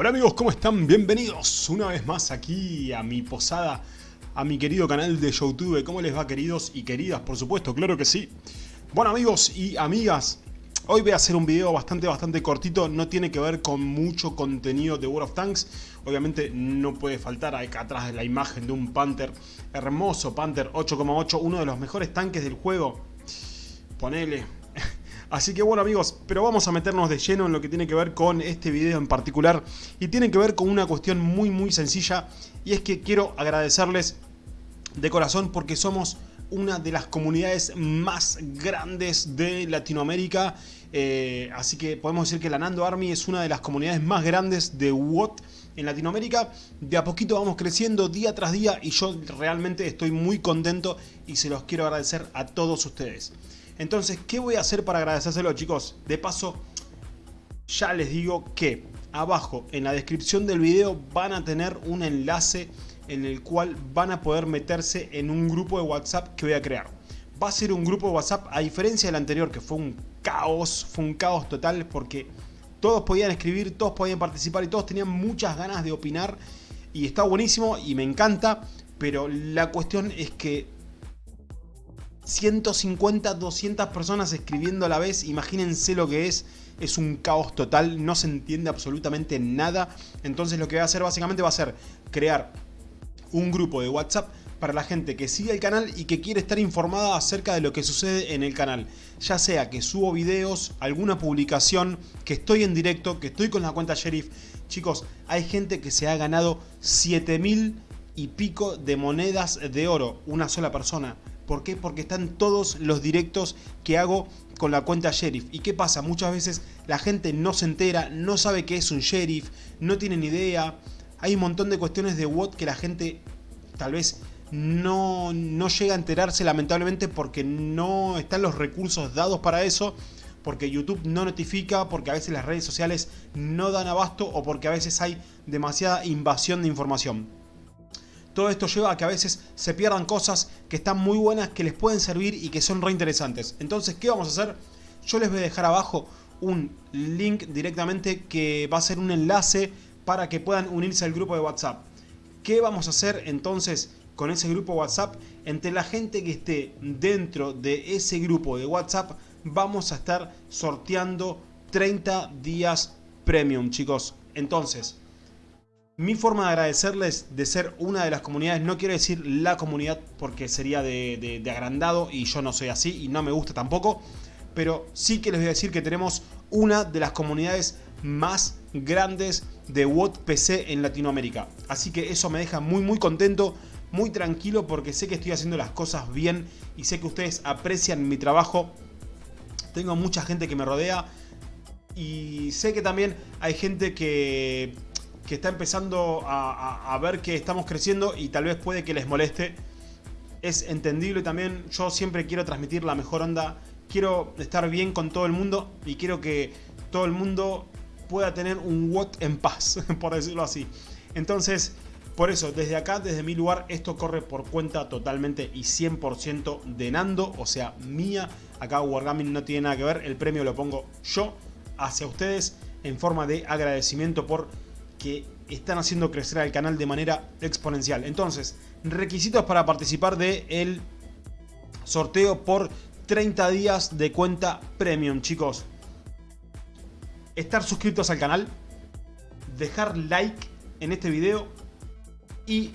Hola amigos, ¿cómo están? Bienvenidos una vez más aquí a mi posada, a mi querido canal de Youtube. ¿Cómo les va queridos y queridas? Por supuesto, claro que sí. Bueno amigos y amigas, hoy voy a hacer un video bastante bastante cortito, no tiene que ver con mucho contenido de World of Tanks. Obviamente no puede faltar acá atrás de la imagen de un Panther, hermoso Panther 8,8, uno de los mejores tanques del juego. Ponele, Así que bueno amigos, pero vamos a meternos de lleno en lo que tiene que ver con este video en particular y tiene que ver con una cuestión muy muy sencilla y es que quiero agradecerles de corazón porque somos una de las comunidades más grandes de Latinoamérica eh, así que podemos decir que la Nando Army es una de las comunidades más grandes de WOT en Latinoamérica. De a poquito vamos creciendo día tras día y yo realmente estoy muy contento y se los quiero agradecer a todos ustedes. Entonces, ¿qué voy a hacer para agradecérselo, chicos? De paso, ya les digo que abajo en la descripción del video van a tener un enlace en el cual van a poder meterse en un grupo de WhatsApp que voy a crear. Va a ser un grupo de WhatsApp, a diferencia del anterior que fue un caos, fue un caos total porque todos podían escribir, todos podían participar y todos tenían muchas ganas de opinar y está buenísimo y me encanta, pero la cuestión es que 150, 200 personas escribiendo a la vez, imagínense lo que es, es un caos total, no se entiende absolutamente nada, entonces lo que voy a hacer básicamente va a ser crear un grupo de WhatsApp para la gente que sigue el canal y que quiere estar informada acerca de lo que sucede en el canal. Ya sea que subo videos, alguna publicación, que estoy en directo, que estoy con la cuenta Sheriff. Chicos, hay gente que se ha ganado 7000 y pico de monedas de oro, una sola persona. ¿Por qué? Porque están todos los directos que hago con la cuenta Sheriff. ¿Y qué pasa? Muchas veces la gente no se entera, no sabe qué es un Sheriff, no tienen idea. Hay un montón de cuestiones de WOT que la gente tal vez no, no llega a enterarse lamentablemente porque no están los recursos dados para eso porque YouTube no notifica, porque a veces las redes sociales no dan abasto o porque a veces hay demasiada invasión de información. Todo esto lleva a que a veces se pierdan cosas que están muy buenas, que les pueden servir y que son re interesantes. Entonces, ¿qué vamos a hacer? Yo les voy a dejar abajo un link directamente que va a ser un enlace para que puedan unirse al grupo de WhatsApp. ¿Qué vamos a hacer entonces con ese grupo WhatsApp? Entre la gente que esté dentro de ese grupo de WhatsApp vamos a estar sorteando 30 días premium chicos. Entonces, mi forma de agradecerles de ser una de las comunidades, no quiero decir la comunidad porque sería de, agrandado y yo no soy así y no me gusta tampoco, pero sí que les voy a decir que tenemos una de las comunidades más grandes de WOT PC en Latinoamérica. Así que eso me deja muy muy contento, muy tranquilo porque sé que estoy haciendo las cosas bien y sé que ustedes aprecian mi trabajo. Tengo mucha gente que me rodea y sé que también hay gente que que está empezando a, ver que estamos creciendo y tal vez puede que les moleste. Es entendible también, yo siempre quiero transmitir la mejor onda, quiero estar bien con todo el mundo y quiero que todo el mundo pueda tener un WOT en paz, por decirlo así. Entonces, por eso, desde acá, desde mi lugar, esto corre por cuenta totalmente y 100% de Nando, o sea, mía. Acá Wargaming no tiene nada que ver, el premio lo pongo yo hacia ustedes en forma de agradecimiento por que están haciendo crecer al canal de manera exponencial. Entonces, requisitos para participar del el sorteo por 30 días de cuenta premium, chicos. Estar suscritos al canal, dejar like en este video y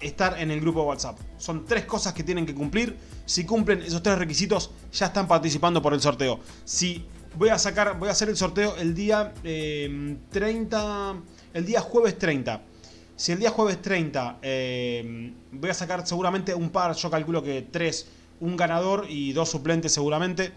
estar en el grupo WhatsApp. Son tres cosas que tienen que cumplir. Si cumplen esos tres requisitos, ya están participando por el sorteo. Si voy a sacar, voy a hacer el sorteo el día 30 eh, el día jueves 30. Si el día jueves 30 eh, voy a sacar seguramente un par, yo calculo que tres, un ganador y dos suplentes seguramente.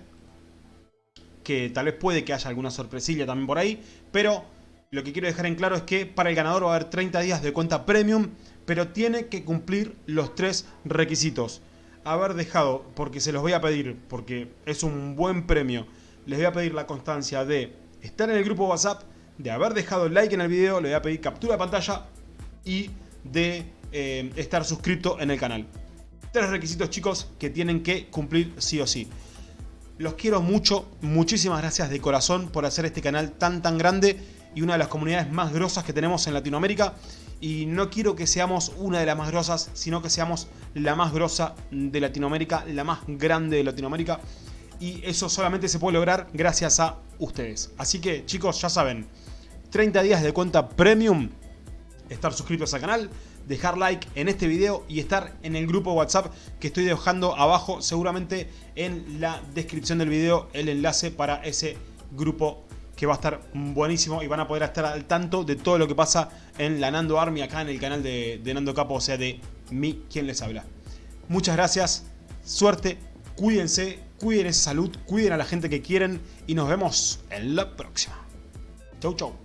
Que tal vez puede que haya alguna sorpresilla también por ahí. Pero lo que quiero dejar en claro es que para el ganador va a haber 30 días de cuenta premium. Pero tiene que cumplir los tres requisitos. Haber dejado, porque se los voy a pedir, porque es un buen premio. Les voy a pedir la constancia de estar en el grupo WhatsApp de haber dejado el like en el video, le voy a pedir captura de pantalla y de eh, estar suscrito en el canal. Tres requisitos chicos que tienen que cumplir sí o sí. Los quiero mucho, muchísimas gracias de corazón por hacer este canal tan tan grande y una de las comunidades más grosas que tenemos en Latinoamérica. Y no quiero que seamos una de las más grosas, sino que seamos la más grosa de Latinoamérica, la más grande de Latinoamérica. Y eso solamente se puede lograr gracias a ustedes. Así que chicos, ya saben, 30 días de cuenta premium, estar suscritos al canal, dejar like en este video y estar en el grupo WhatsApp que estoy dejando abajo seguramente en la descripción del video el enlace para ese grupo que va a estar buenísimo y van a poder estar al tanto de todo lo que pasa en la Nando Army acá en el canal de, de Nando Capo, o sea de mí quien les habla. Muchas gracias, suerte, cuídense, cuiden esa salud, cuiden a la gente que quieren y nos vemos en la próxima. Chau chau.